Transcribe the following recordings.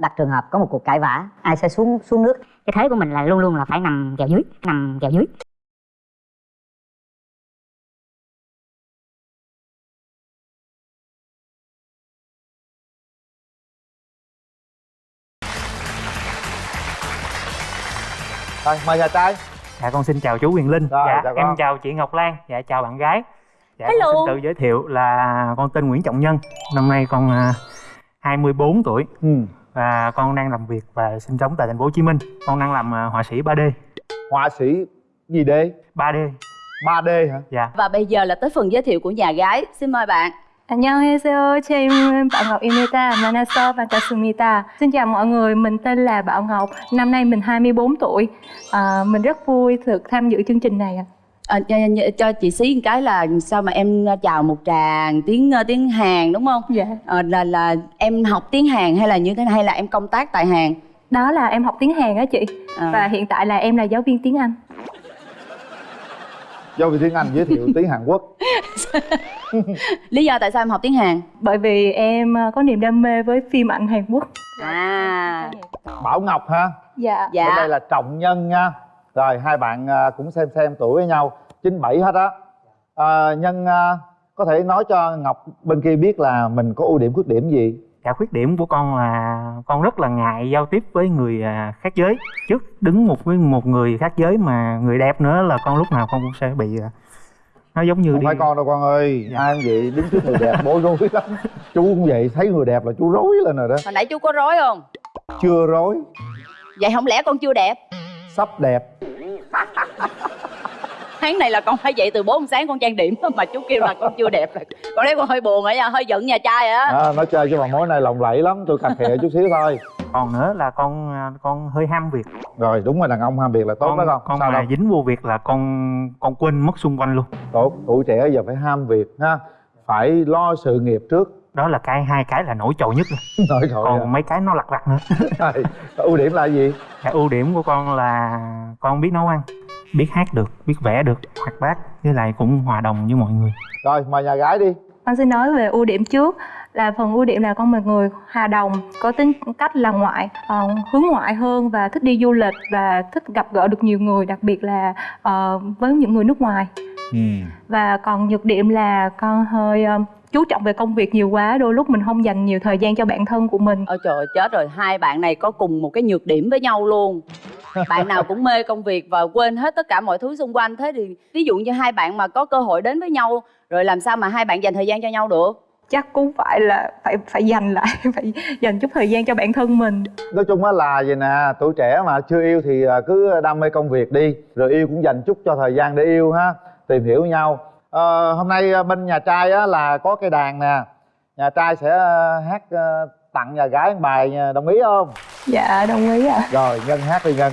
đặt trường hợp có một cuộc cãi vã ai sẽ xuống xuống nước cái thế của mình là luôn luôn là phải nằm kèo dưới nằm kèo dưới rồi mời nhà trai Dạ con xin chào chú Quyền Linh. Rồi, dạ chào em con. chào chị Ngọc Lan. Dạ chào bạn gái. Dạ Hello. con xin tự giới thiệu là con tên Nguyễn Trọng Nhân. Năm nay con à, 24 tuổi ừ và con đang làm việc và sinh sống tại thành phố Hồ Chí Minh. Con đang làm à, họa sĩ 3D. họa sĩ gì D 3D. 3D hả Dạ. Và bây giờ là tới phần giới thiệu của nhà gái. Xin mời bạn. 안녕하세요. 제 이름은 bảo ngọc 만나서 반갑습니다. Xin chào mọi người, mình tên là Bảo Ngọc, năm nay mình 24 tuổi. À, mình rất vui được tham dự chương trình này ạ. À, cho, cho chị xí một cái là sao mà em chào một tràng tiếng tiếng Hàn đúng không? Dạ. À, là là em học tiếng Hàn hay là như thế này hay là em công tác tại Hàn? Đó là em học tiếng Hàn á chị. À. Và hiện tại là em là giáo viên tiếng Anh. giáo viên tiếng Anh giới thiệu tiếng Hàn Quốc Lý do tại sao em học tiếng Hàn? Bởi vì em ờ, có niềm đam mê với phim ảnh Hàn Quốc. À, Bảo Ngọc ha Dạ. dạ. bên đây là Trọng Nhân nha rồi hai bạn à, cũng xem xem tuổi với nhau 97 hết á à, Nhân à, có thể nói cho Ngọc bên kia biết là mình có ưu điểm khuyết điểm gì Dạ khuyết điểm của con là con rất là ngại giao tiếp với người à, khác giới. Trước đứng một với một người khác giới mà người đẹp nữa là con lúc nào con cũng sẽ bị nó giống như không đi phải con đâu con ơi Dạ. ai cũng vậy đứng trước người đẹp bối rối lắm chú cũng vậy thấy người đẹp là chú rối lên rồi đó Hồi nãy chú có rối không? chưa rối Vậy không lẽ con chưa đẹp? sắp đẹp Tháng này là con phải dậy từ 4 sáng con trang điểm mà chú kêu là con chưa đẹp rồi. Con thấy con hơi buồn nha, hơi giận nhà trai á. à, nó chơi cho bà mối này lộng lẫy lắm tôi cà khịa chút xíu thôi. Còn nữa là con à, con hơi ham việc. Rồi đúng rồi đàn ông ham việc là tốt con đó con. con sao mà đâu? dính vô việc là con con quên mất xung quanh luôn. Tốt tuổi trẻ giờ phải ham việc ha. Phải lo sự nghiệp trước đó là cái hai cái là nổi trội nhất rồi còn mấy cái nó lặt vặt nữa. Rồi, ưu điểm là gì? Dạ, ưu điểm của con là con biết nấu ăn biết hát được biết vẽ được hoạt bát với lại cũng hòa đồng với mọi người. Rồi mời nhà gái đi. Con xin nói về ưu điểm trước là phần ưu điểm là con một người hòa đồng, có tính cách là ngoại, ờ, hướng ngoại hơn và thích đi du lịch và thích gặp gỡ được nhiều người, đặc biệt là ờ, với những người nước ngoài. ừ. Và còn nhược điểm là con hơi ờ, chú trọng về công việc nhiều quá, đôi lúc mình không dành nhiều thời gian cho bản thân của mình. Ôi trời ơi, chết rồi, hai bạn này có cùng một cái nhược điểm với nhau luôn. Bạn nào cũng mê công việc và quên hết tất cả mọi thứ xung quanh. Thế thì ví dụ như hai bạn mà có cơ hội đến với nhau Rồi làm sao mà hai bạn dành thời gian cho nhau được? Chắc cũng phải là phải phải dành lại, phải dành chút thời gian cho bản thân mình. nói chung á là vậy nè tuổi trẻ mà chưa yêu thì à, cứ đam mê công việc đi rồi yêu cũng dành chút cho thời gian để yêu ha tìm hiểu nhau Ờ, hôm nay à, bên nhà trai á là có cây đàn nè. Nhà trai sẽ à, hát à, tặng nhà gái một bài nha, đồng ý không? Dạ đồng ý ạ. rồi nhân hát đi nhân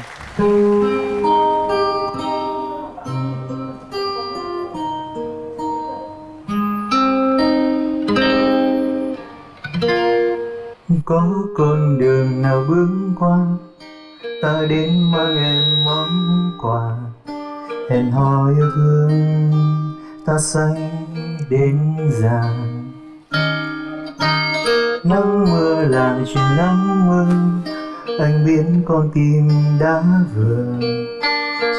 có con đường nào bước qua ta đến mang em món quà hẹn hò yêu thương ta say đến già. Nắng mưa lại chuyện nắng mưa, anh biến con tim đã vừa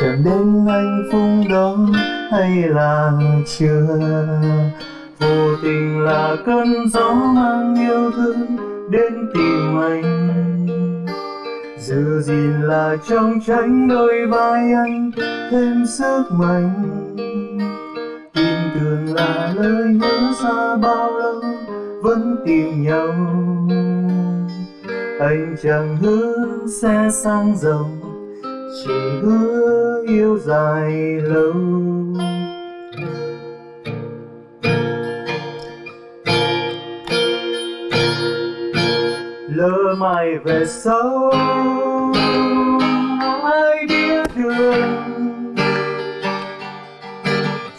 chẳng đến hạnh phúc đó, hay là chưa? Vô tình là cơn gió mang yêu thương đến tìm anh. Giữ gìn là trong tránh đôi vai anh, thêm sức mạnh thường là lời nhớ xa bao lâu vẫn tìm nhau. Anh chẳng hứa sẽ sang giàu chỉ hứa yêu dài lâu. Lỡ mai về sau, ai biết đường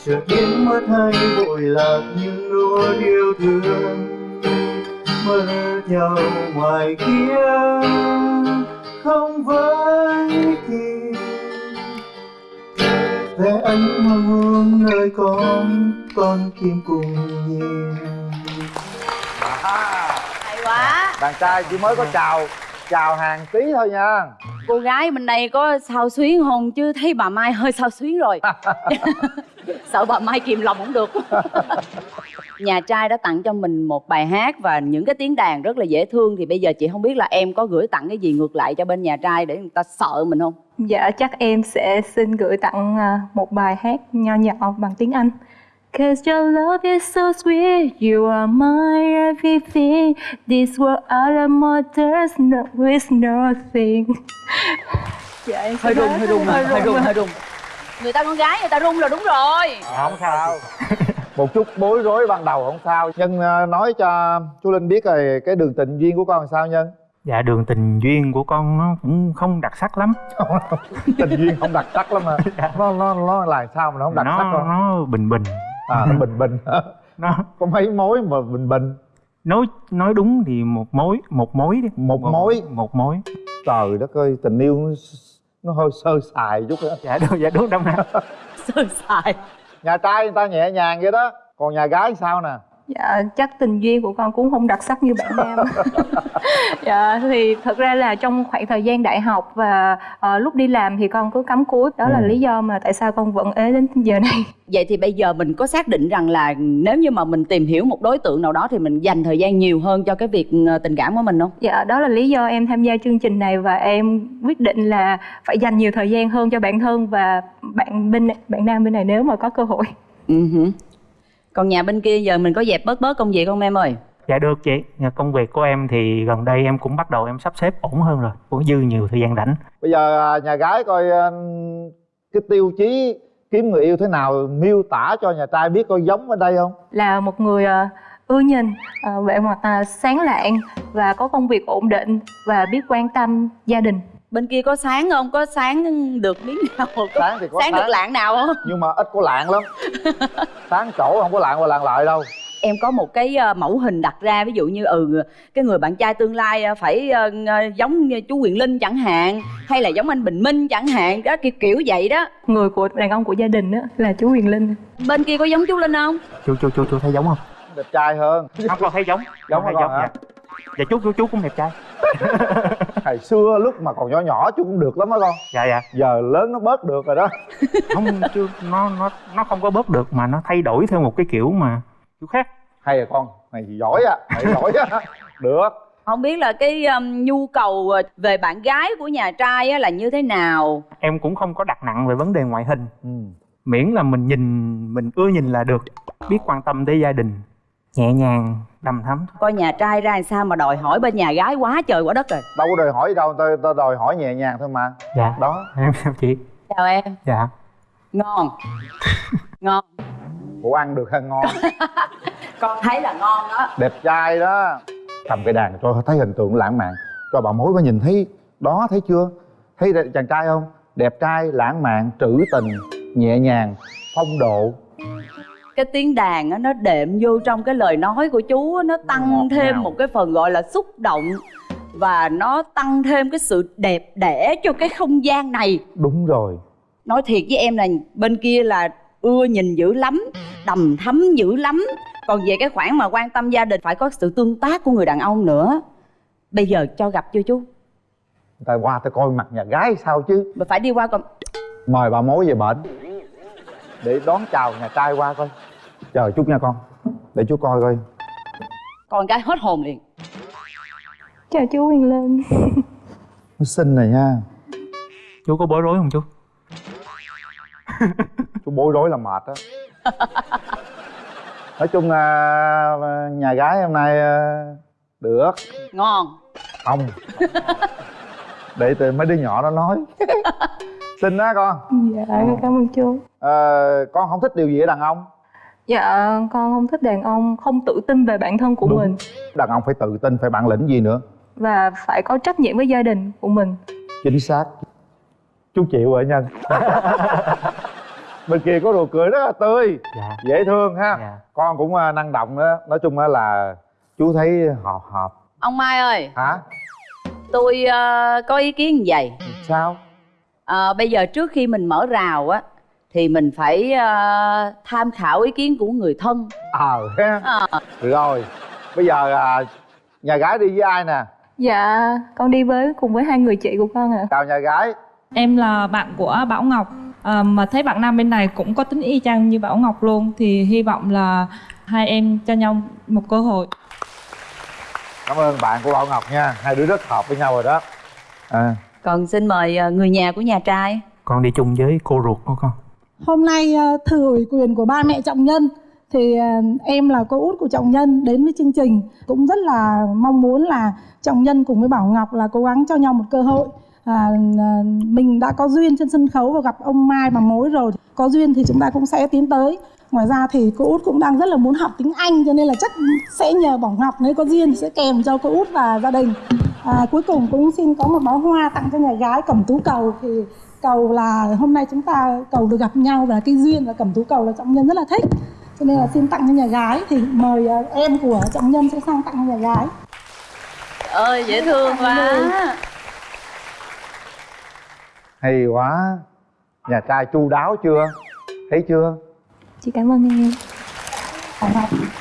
chợt biến mất hay vội lạc những nỗi yêu thương mơ nhau ngoài kia không với kịp vẽ ánh hoàng hôn nơi con con tim cùng nhìn. À, Hay quá. Đàn trai chỉ mới có chào chào hàng tí thôi nha cô gái bên đây có sao xuyến không? Chứ thấy bà mai hơi sao xuyến rồi. Sợ bà mai kìm lòng không được. Nhà trai đã tặng cho mình một bài hát và những cái tiếng đàn rất là dễ thương. Thì bây giờ chị không biết là em có gửi tặng cái gì ngược lại cho bên nhà trai để người ta sợ mình không? Dạ chắc em sẽ xin gửi tặng à, một bài hát nho nhỏ bằng tiếng Anh. Cause your love is so sweet, you are my everything. This world out of more there's no is nothing. dạ em hơi sẽ run nói- hơi run hơi run hơi run người ta con gái người ta run là đúng rồi. Không sao. Một chút bối rối ban đầu không sao. Nhân ờ, nói cho chú linh biết rồi cái đường tình duyên của con sao nhân? Dạ đường tình duyên của con nó cũng không đặc sắc lắm. Tình duyên không đặc sắc lắm mà nó nó nó là sao mà nó không đặc nó sắc không? nó bình bình à nó bình bình. Nó có mấy mối mà bình bình? Nói nói đúng thì một mối một mối đi. Một mối. một mối. Trời đất ơi tình yêu nó, nó hơi sơ sài chút đó dạ đúng dạ đúng đông nam sơ sài. Nhà trai người ta nhẹ nhàng vậy đó. Còn nhà gái sao nè Dạ chắc tình duyên của con cũng không đặc sắc như bạn nam. dạ thì thật ra là trong khoảng thời gian đại học và ờ, lúc đi làm thì con cứ cắm cúi đó là Ừ. lý do mà tại sao con vẫn ế đến giờ này. vậy thì bây giờ mình có xác định rằng là nếu như mà mình tìm hiểu một đối tượng nào đó thì mình dành thời gian nhiều hơn cho cái việc ờ, tình cảm của mình không Dạ đó là lý do em tham gia chương trình này và em quyết định là phải dành nhiều thời gian hơn cho bản thân và bạn bên bạn nam bên này nếu mà có cơ hội. ừ hử. Còn nhà bên kia giờ mình có dẹp bớt bớt công việc không em ơi? Dạ được chị. Nhà công việc của em thì gần đây em cũng bắt đầu em sắp xếp ổn hơn rồi. Cũng dư nhiều thời gian rảnh. Bây giờ à, nhà gái coi à, cái tiêu chí kiếm người yêu thế nào miêu tả cho nhà trai biết coi giống ở đây không? Là một người ờ, ưa nhìn, vẻ mặt sáng lạng và có công việc ổn định và biết quan tâm gia đình. Bên kia có sáng không? Có sáng được miếng nào có sáng thì có sáng được lạng nào không? Nhưng mà ít có lạng lắm. Sáng chỗ không có lạng qua lạng lại đâu. Em có một cái ờ, mẫu hình đặt ra ví dụ như ừ cái người bạn trai tương lai ờ, phải ờ, giống như chú Quyền Linh chẳng hạn hay là giống anh Bình Minh chẳng hạn đó kiểu kiểu vậy đó. Người của đàn ông của gia đình đó là chú Huyền Linh. bên kia có giống chú Linh không? Chú chú chú chú thấy giống không đẹp trai hơn. Không con thấy giống. Giống con hả? dạ. dạ chú chú chú cũng đẹp trai. Ngày xưa lúc mà còn nhỏ nhỏ chú cũng được lắm đó con. Dạ dạ. Giờ lớn nó bớt được rồi đó. Không chú nó nó nó không có bớt được mà nó thay đổi theo một cái kiểu mà kiểu khác. Hay à con mày giỏi á mày giỏi á. Được. Không biết là cái um, nhu cầu ờ, về bạn gái của nhà trai á, là như thế nào? Em cũng không có đặt nặng về vấn đề ngoại hình. Ừ. miễn là mình nhìn mình ưa nhìn là được. Biết quan tâm tới gia đình nhẹ nhàng đầm thắm coi nhà trai ra làm sao mà đòi hỏi bên nhà gái quá trời quá đất rồi. Đâu có đòi hỏi gì đâu tao tao đòi hỏi nhẹ nhàng thôi mà. Dạ. Đó. Em chào chị. Chào em. Dạ. Ngon. Ngon. Ủa ăn được hay ngon? Con thấy là ngon đó. Đẹp trai đó. Cầm cây đàn cho thấy hình tượng lãng mạn. Cho bà mối có nhìn thấy. Đó thấy chưa? Thấy chàng trai không? Đẹp trai lãng mạn trữ tình nhẹ nhàng phong độ cái tiếng đàn á nó đệm vô trong cái lời nói của chú á, nó Ngọt tăng thêm ngào. một cái phần gọi là xúc động và nó tăng thêm cái sự đẹp đẽ cho cái không gian này. Đúng rồi. Nói thiệt với em là bên kia là ưa nhìn dữ lắm đầm thắm dữ lắm. Còn về cái khoản mà quan tâm gia đình phải có sự tương tác của người đàn ông nữa. Bây giờ cho gặp chưa chú? Ta qua ta coi mặt nhà gái sao chứ? Mà phải đi qua còn mời bà mối về bệnh để đón chào nhà trai qua coi chờ chút nha con. Để chú coi coi. Con cái hết hồn liền. Chào chú Huyền Linh. nó xinh này nha. Chú có bối rối không chú? Chú bối rối là mệt đó nói chung là nhà gái hôm nay à, được. Ngon. Không. Để từ mấy đứa nhỏ nó nói. Xinh đó con. Dạ cảm ơn chú. Ờ, con không thích điều gì ở đàn ông Dạ con không thích đàn ông không tự tin về bản thân của Đúng. mình. Đàn ông phải tự tin phải bản lĩnh gì nữa? Và phải có trách nhiệm với gia đình của mình. chính xác. Chú chịu rồi nhân bên kia có đồ cười rất là tươi. Dạ. Dễ thương ha. Dạ. Con cũng à, năng động đó. Nói chung á là chú thấy hợp hợp. Ông mai ơi. Hả? Tôi ờ, có ý kiến như vậy. Sao? Ờ, bây giờ trước khi mình mở rào á thì mình phải ờ, tham khảo ý kiến của người thân. Ờ. Ha Ờ, rồi bây giờ à, nhà gái đi với ai nè? Dạ, con đi với cùng với hai người chị của con ạ. chào nhà gái. Em là bạn của Bảo Ngọc. À, mà thấy bạn nam bên này cũng có tính y chang như Bảo Ngọc luôn thì hy vọng là hai em cho nhau một cơ hội. cảm ơn bạn của bảo ngọc nha. Hai đứa rất hợp với nhau rồi đó. À, còn xin mời người nhà của nhà trai. Con đi chung với cô ruột của con Hôm nay ờ, thừa ủy quyền của ba mẹ trọng nhân. Thì ờ, em là cô út của trọng nhân đến với chương trình. Cũng rất là mong muốn là trọng nhân cùng với Bảo Ngọc là cố gắng cho nhau một cơ hội. À, à, mình đã có duyên trên sân khấu và gặp ông Mai bà mối rồi. Có duyên thì chúng ta cũng sẽ tiến tới. Ngoài ra thì cô út cũng đang rất là muốn học tiếng Anh cho nên là chắc sẽ nhờ Bảo Ngọc nếu có duyên thì sẽ kèm cho cô út và gia đình. À, cuối cùng cũng xin có một bó hoa tặng cho nhà gái cẩm tú cầu. Thì cầu là hôm nay chúng ta cầu được gặp nhau và cái duyên và cẩm tú cầu là trọng nhân rất là thích. Cho nên là xin tặng cho nhà gái thì mời à, em của trọng nhân sẽ sang tặng cho nhà gái. Ơi dễ thương quá. hay quá. Nhà trai chu đáo chưa? Thấy chưa? Chị cảm ơn em.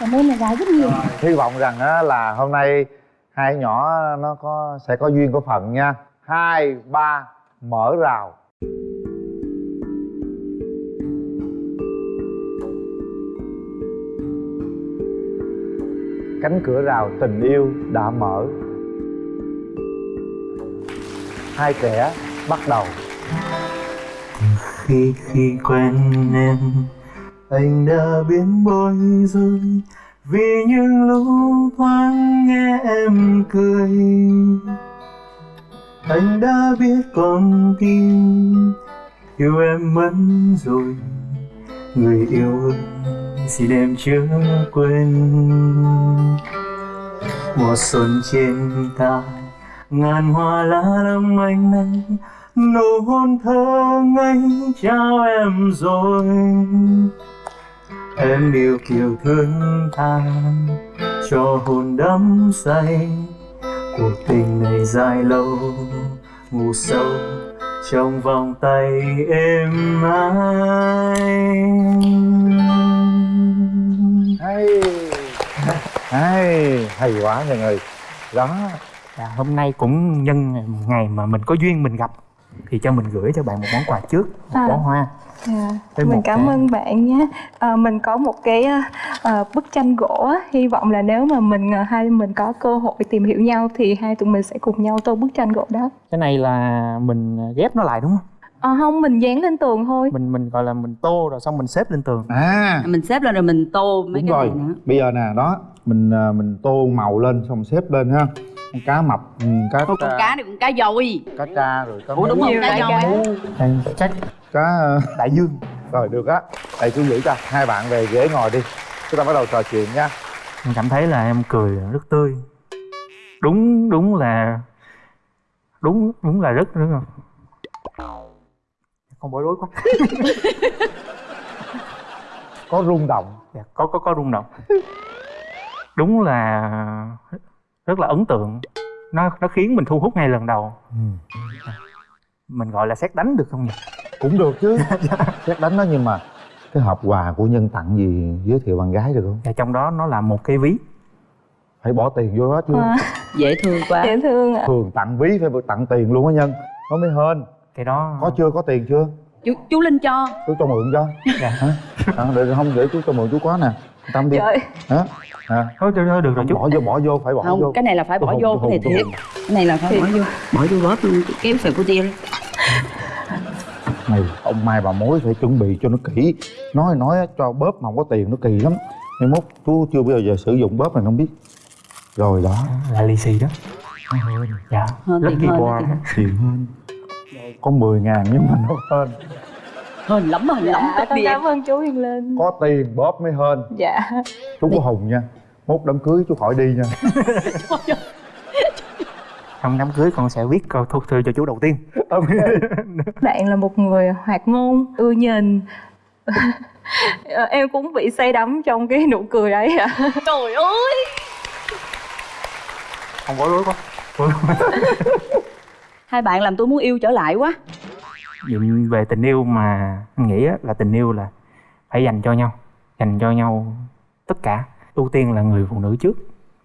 Cảm ơn nhà gái rất nhiều. Hy vọng rằng á, là hôm nay hai nhỏ nó có sẽ có duyên có phận nha. Hai ba mở rào cánh cửa rào tình yêu đã mở. Hai trẻ bắt đầu. Khi khi quen em, anh đã biến bối rồi vì những lúc thoáng nghe em cười, anh đã biết con tim yêu em mất rồi. Người yêu ơi xin em chớ quên mùa xuân trên ta ngàn hoa lá lâm anh nắng nụ hôn thơ ngây trao em rồi. Em yêu kiều thương ta, cho hồn đắm say, cuộc tình này dài lâu, ngủ sâu trong vòng tay êm ái hay hay hay quá mọi người đó Dạ, hôm nay cũng nhân ngày mà mình có duyên mình gặp thì cho mình gửi cho bạn một món quà trước một À. bó hoa Dạ, Với mình cảm cái- ơn bạn nhé. À, mình có một cái à, bức tranh gỗ, á. hy vọng là nếu mà mình à, hai mình có cơ hội tìm hiểu nhau thì hai tụi mình sẽ cùng nhau tô bức tranh gỗ đó. cái này là mình ghép nó lại đúng không À, không, mình dán lên tường thôi. mình mình gọi là mình tô rồi xong mình xếp lên tường. À. Mình xếp lên rồi mình tô mấy đúng cái rồi. này nữa. Bây giờ nè đó mình à, mình tô màu lên xong xếp lên ha. Con cá mập ừ, cá Ôi, con cá này con cá dồi. Cá tra rồi cá ủa đúng không? cá dồi. cá. Cá ờ, đại dương. Rồi được á. Đây cứ giữ cho hai bạn về ghế ngồi đi. Chúng ta bắt đầu trò chuyện nha. Em cảm thấy là em cười rất tươi. Đúng đúng là đúng đúng là rất đúng không bối rối quá. Có rung động. Dạ, có có có rung động. Đúng là rất là ấn tượng. Nó nó khiến mình thu hút ngay lần đầu. Mình gọi là xét đánh được không nhỉ? Cũng được chứ. Xét đánh nó nhưng mà cái hộp quà của nhân tặng gì giới thiệu bạn gái được không? Và trong đó nó là một cái ví. Phải bỏ tiền vô đó chứ. À, dễ thương quá. Dễ thương ạ. thường tặng ví phải tặng tiền luôn á nhân. Nó mới hên cái đó có chưa? Có tiền chưa? Chú, chú linh cho. Chú cho mượn cho. Dạ. hả? À, để không để chú cho mượn chú có nè. Tâm đi. Trời, hả? À, thôi thôi, thôi được rồi chú. bỏ vô bỏ vô phải bỏ không vô. cái này là phải bỏ vô cái này thiệt. Cái này là phải bỏ vô. Bỏ vô bóp luôn kéo sợi của tia này ông mai bà mối phải chuẩn bị cho nó kỹ. Nói nói cho bóp mà không có tiền nó kỳ lắm. Mai mốt chú chưa bao giờ sử dụng bóp này không biết. Rồi đó. Là lì xì đó. Dạ. Hơn tiền kỳ hơn, tiền tiền hơn có 10 ngàn nhưng mà nó hên. Hên lắm hên lắm. Dạ, tất em cảm ơn chú Hiền Linh. có tiền bóp mới hên. Dạ. chú có hùng nha. Mốt đám cưới chú khỏi đi nha. Trong đám cưới con sẽ viết câu thu thư cho chú đầu tiên. Bạn là một người hoạt ngôn, ưa nhìn. Em cũng bị say đắm trong cái nụ cười ấy ạ. trời ơi! Không bối rối quá hai bạn làm tôi muốn yêu trở lại quá. Về tình yêu mà anh nghĩ á, là tình yêu là phải dành cho nhau dành cho nhau tất cả. Ưu tiên là người phụ nữ trước.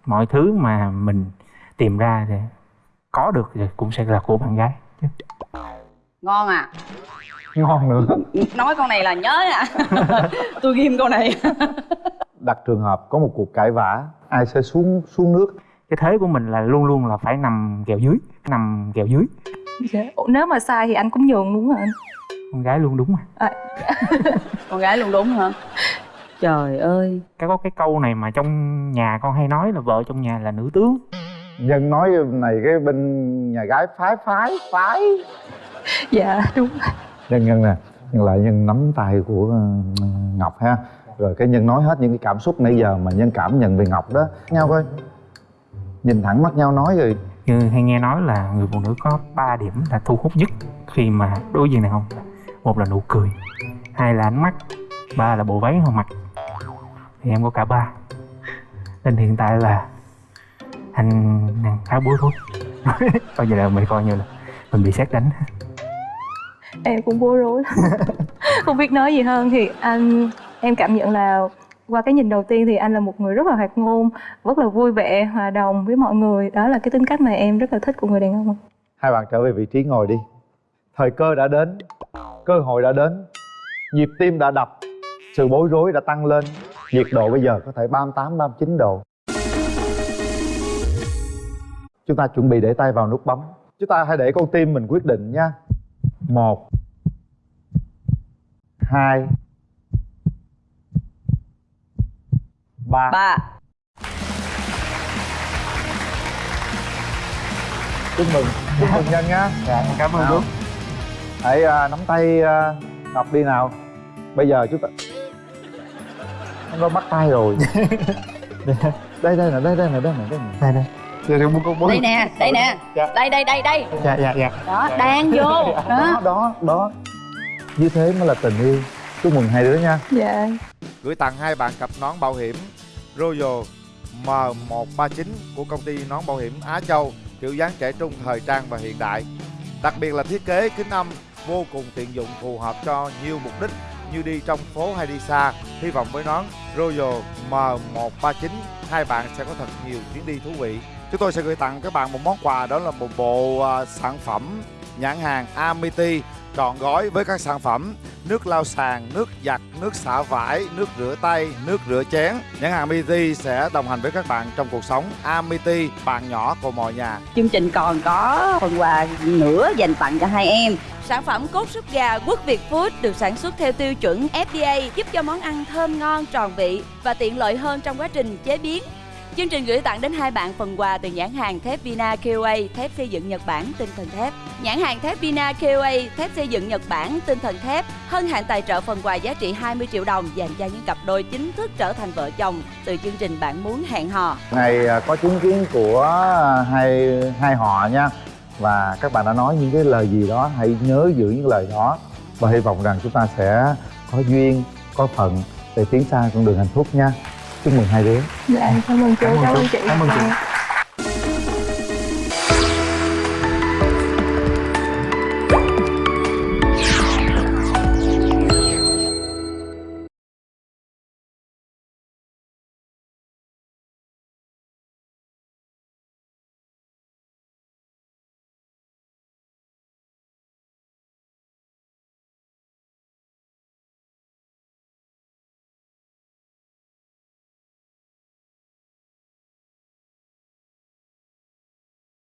Mọi thứ mà mình tìm ra thì có được thì cũng sẽ là của bạn gái chứ. Ngon à? Ngon nữa. Nói câu này là nhớ à? Tôi ghim câu này. Đặt trường hợp có một cuộc cãi vã ai sẽ xuống xuống nước cái thế của mình là luôn luôn là phải nằm kèo dưới nằm kèo dưới. Dạ. Ủa, nếu mà sai thì anh cũng nhường đúng không anh? Con gái luôn đúng mà. Con gái luôn đúng hả? Trời ơi. Cái có cái câu này mà trong nhà con hay nói là vợ trong nhà là nữ tướng. Nhân nói này cái bên nhà gái phái phái phái. Dạ đúng. Nhân nhân nè nhân lại nhân nắm tay của ờ, ngọc ha. Rồi cái nhân nói hết những cái cảm xúc nãy giờ mà nhân cảm nhận về ngọc đó. Nhau coi nhìn thẳng mắt nhau nói rồi. Như hay nghe nói là người phụ nữ có 3 điểm là thu hút nhất khi mà đối diện đàn ông một là nụ cười hai là ánh mắt ba là bộ váy họ mặc thì em có cả ba. Nên hiện tại là anh đang khá bối rối. Coi như là mình coi như là mình bị xét đánh. Em cũng bối rối không biết nói gì hơn thì anh em cảm nhận là qua cái nhìn đầu tiên thì anh là một người rất là hoạt ngôn rất là vui vẻ hòa đồng với mọi người. Đó là cái tính cách mà em rất là thích của người đàn ông hai bạn trở về vị trí ngồi đi. Thời cơ đã đến cơ hội đã đến. Nhịp tim đã đập sự bối rối đã tăng lên. Nhiệt độ bây giờ có thể 38, 39 độ. Chúng ta chuẩn bị để tay vào nút bấm. Chúng ta hãy để con tim mình quyết định nha. Một hai ba. Ba. Chúc mừng. Chúc mừng nhân nha dạ cảm ơn đúng hãy à, nắm tay à, ngọc đi nào. Bây giờ chúng ta nó có bắt tay rồi. Đây đây nè đây đây nè đây nè đây nè. Đây đây. Đây đây con bố đây nè đây nè. Dạ. đây đây đây đây. Dạ dạ dạ. Đó đang vô. Đó đó. đó đó. Như thế mới là tình yêu. Chúc mừng hai đứa nha. Dạ. Gửi tặng hai bạn cặp nón bảo hiểm Royal M139 của công ty nón bảo hiểm Á Châu, kiểu dáng trẻ trung thời trang và hiện đại. Đặc biệt là thiết kế kính âm vô cùng tiện dụng, phù hợp cho nhiều mục đích như đi trong phố hay đi xa. Hy vọng với nón Royal M139 hai bạn sẽ có thật nhiều chuyến đi thú vị. Chúng tôi sẽ gửi tặng các bạn một món quà, đó là một bộ à, sản phẩm nhãn hàng Amity trọn gói với các sản phẩm nước lau sàn, nước giặt, nước xả vải, nước rửa tay, nước rửa chén. Nhãn hàng Amity sẽ đồng hành với các bạn trong cuộc sống. Amity, bạn nhỏ của mọi nhà. chương trình còn có phần quà nữa dành tặng cho hai em Sản phẩm cốt súp gà Quốc Việt Food được sản xuất theo tiêu chuẩn FDA giúp cho món ăn thơm ngon, tròn vị và tiện lợi hơn trong quá trình chế biến. Chương trình gửi tặng đến hai bạn phần quà từ nhãn hàng thép Vina KOA, thép xây dựng Nhật Bản, tinh thần thép. Nhãn hàng thép Vina KOA, thép xây dựng Nhật Bản, tinh thần thép, hân hạnh tài trợ phần quà giá trị 20 triệu đồng dành cho những cặp đôi chính thức trở thành vợ chồng từ chương trình Bạn muốn hẹn hò. Ngày à, có chứng kiến của à, hai hai họ nha và các bạn đã nói những cái lời gì đó hãy nhớ giữ những lời đó và hy vọng rằng chúng ta sẽ có duyên, có phận để tiến xa con đường hạnh phúc nha. Chúc mừng hai đứa. dạ cảm ơn chú Cảm ơn chị Cảm ơn chị.